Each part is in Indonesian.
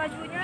bajunya.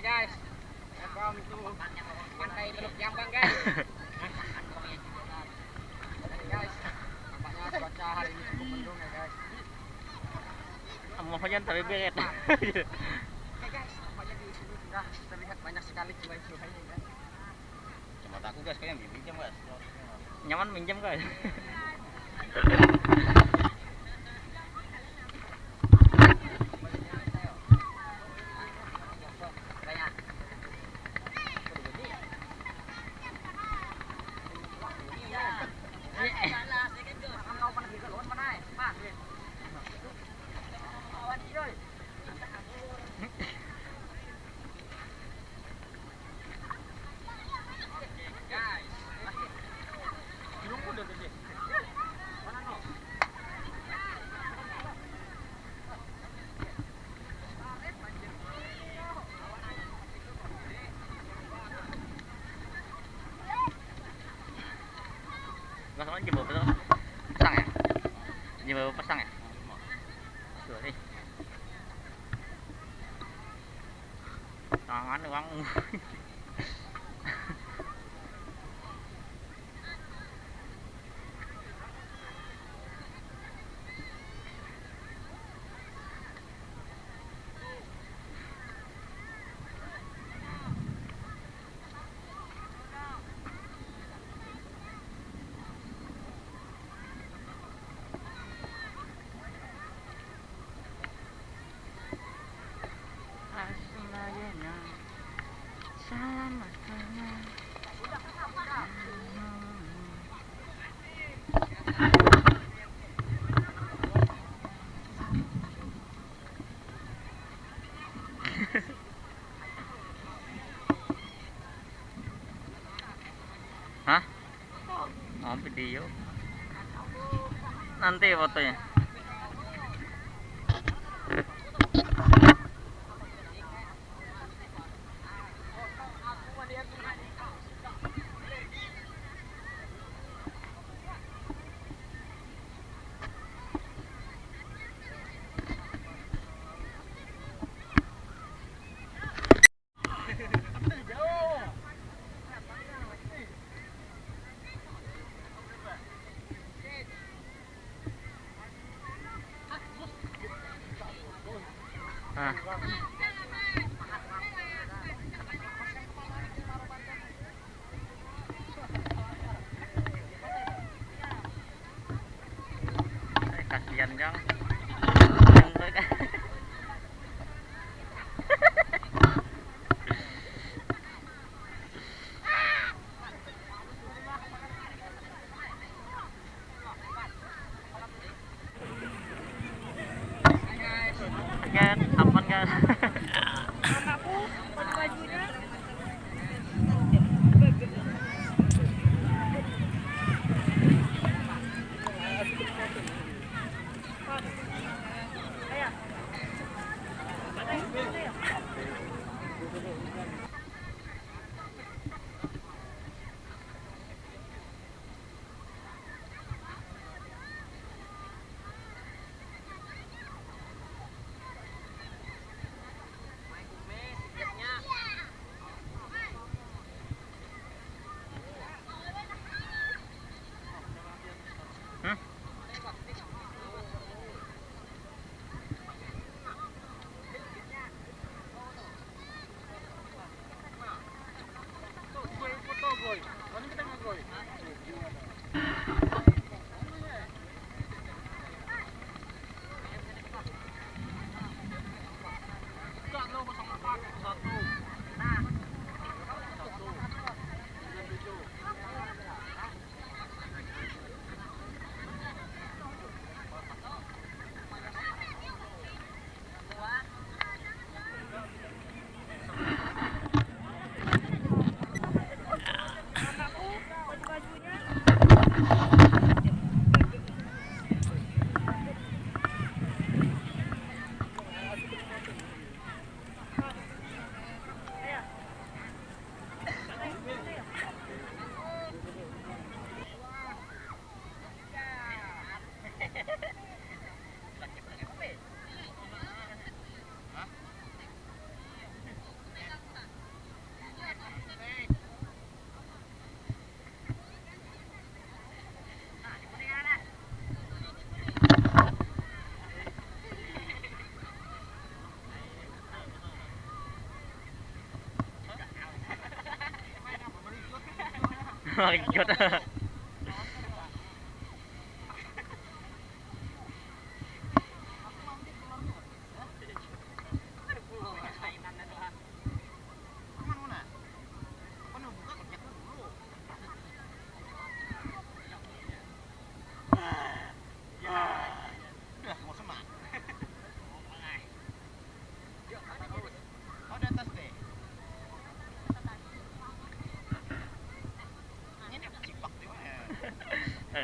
Guys, welcome to pantai Teluk Jambang guys. Guys, nampaknya cuaca hari ini cukup mendung ya guys. Hujan tapi beret. Oke guys, nampaknya di sini sudah terlihat banyak sekali sungai-sungai ya guys. Cuma aku guys kayaknya pinjam guys. Nyaman minjem guys. nyebabnya pasang ya nyebab pasang ya sorry tangan uang mau video nanti fotonya kasihan Jang. mga.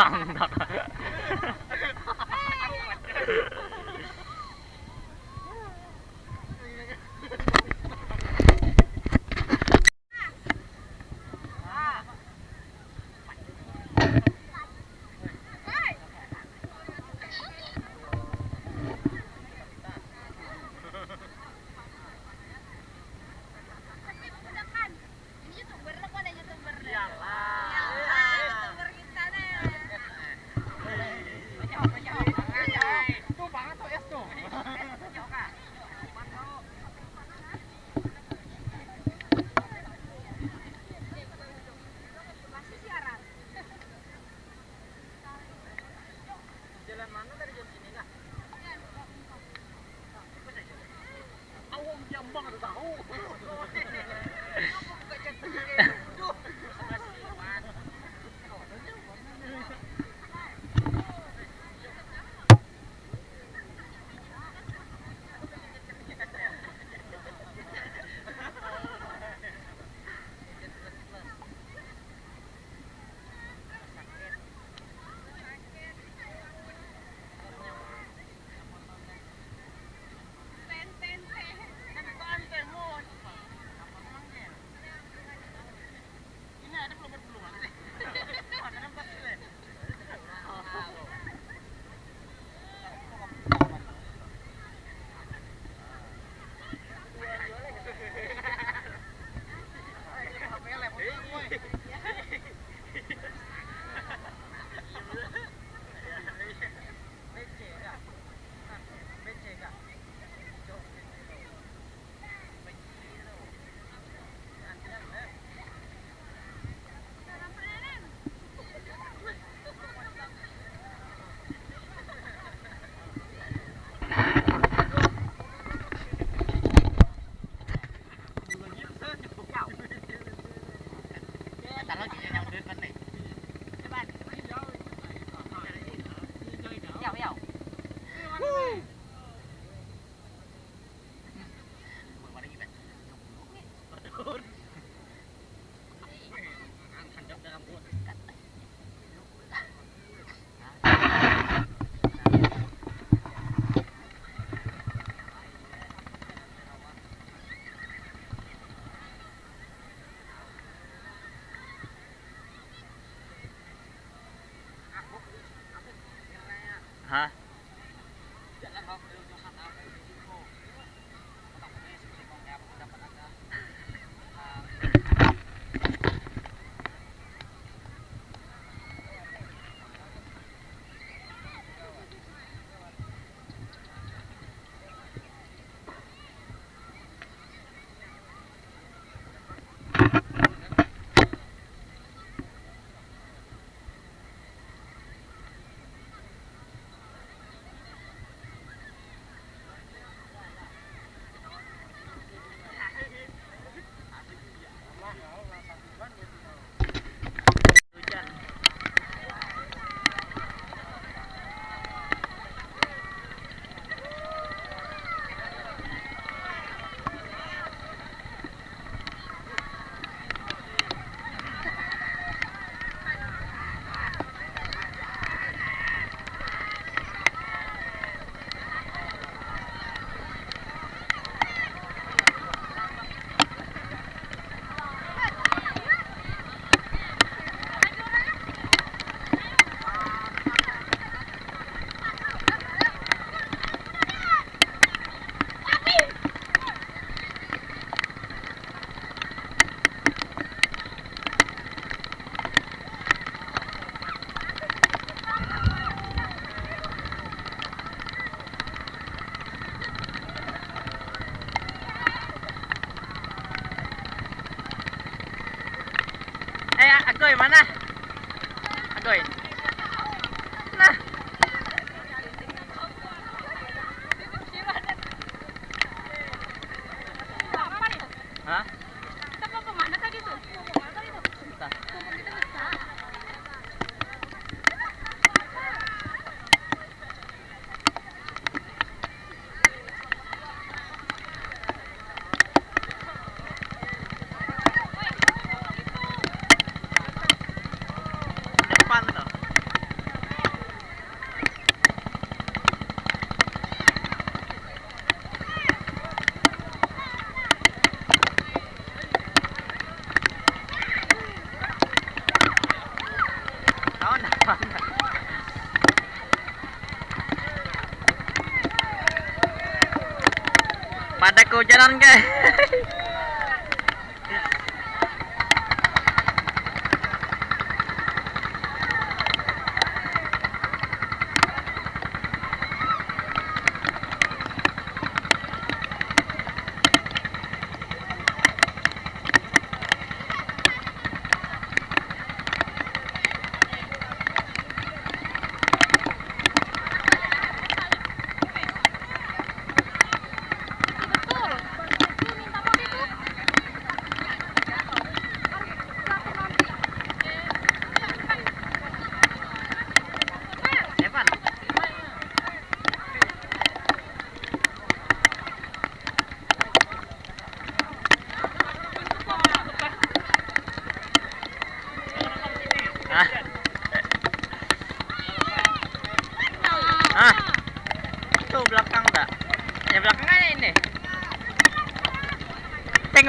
song. favor. Kehujanan guys.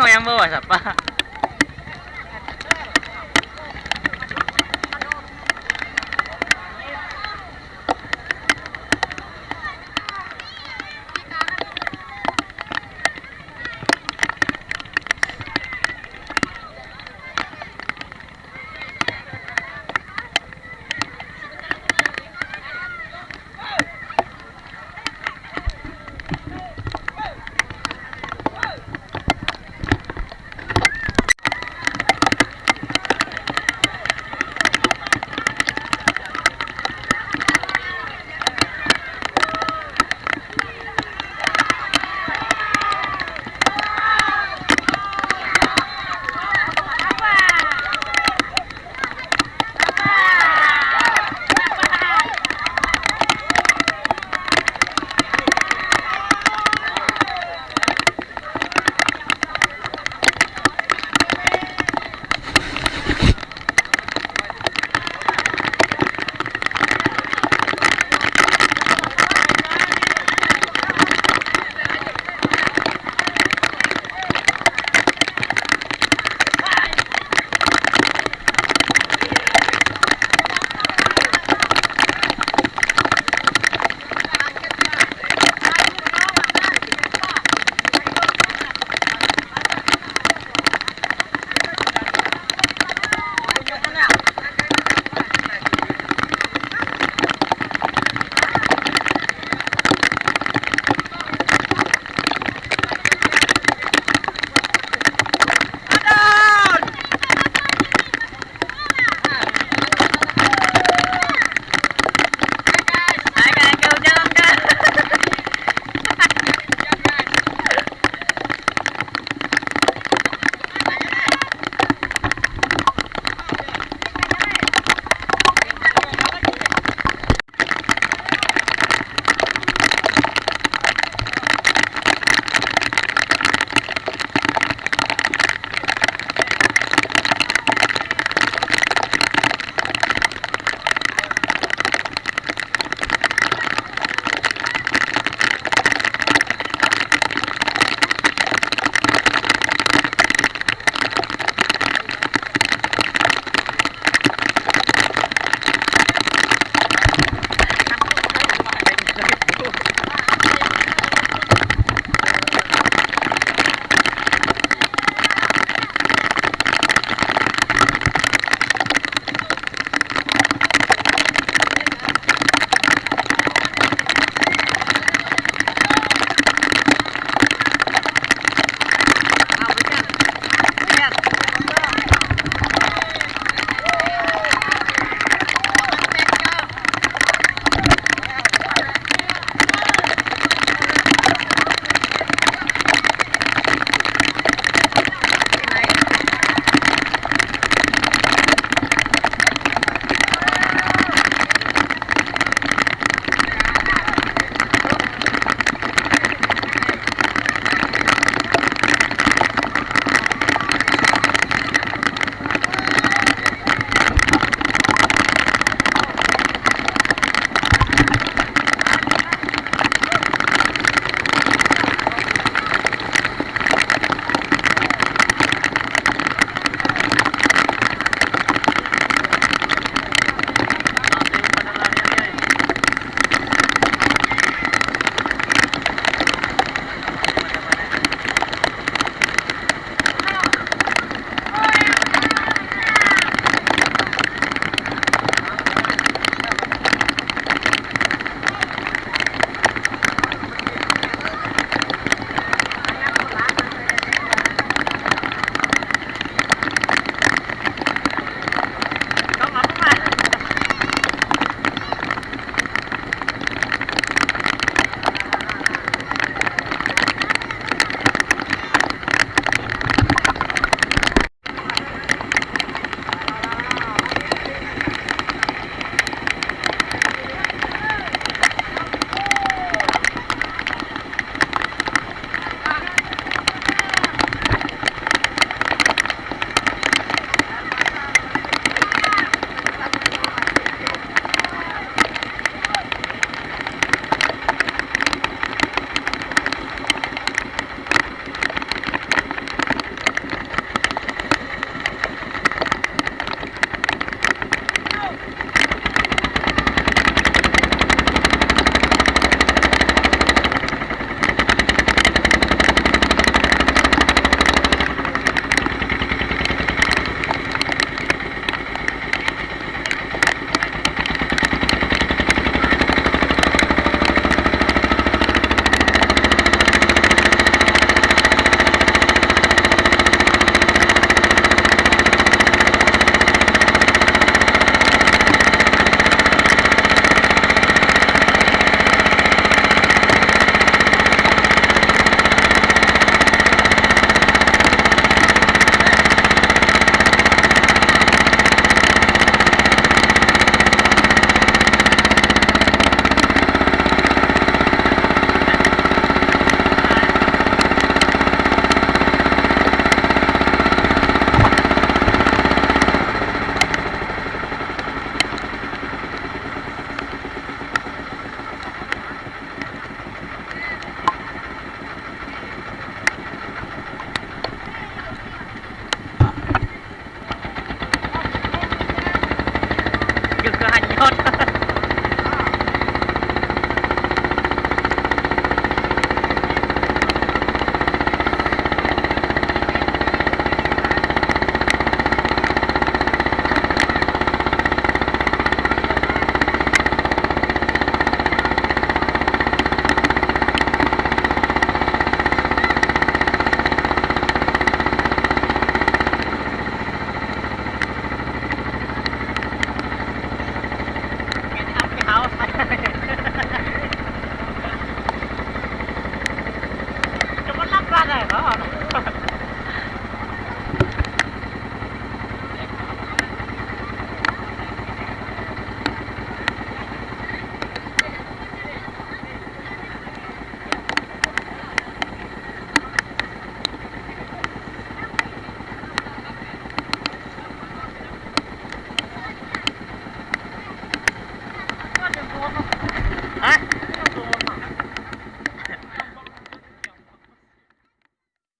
Mau yang?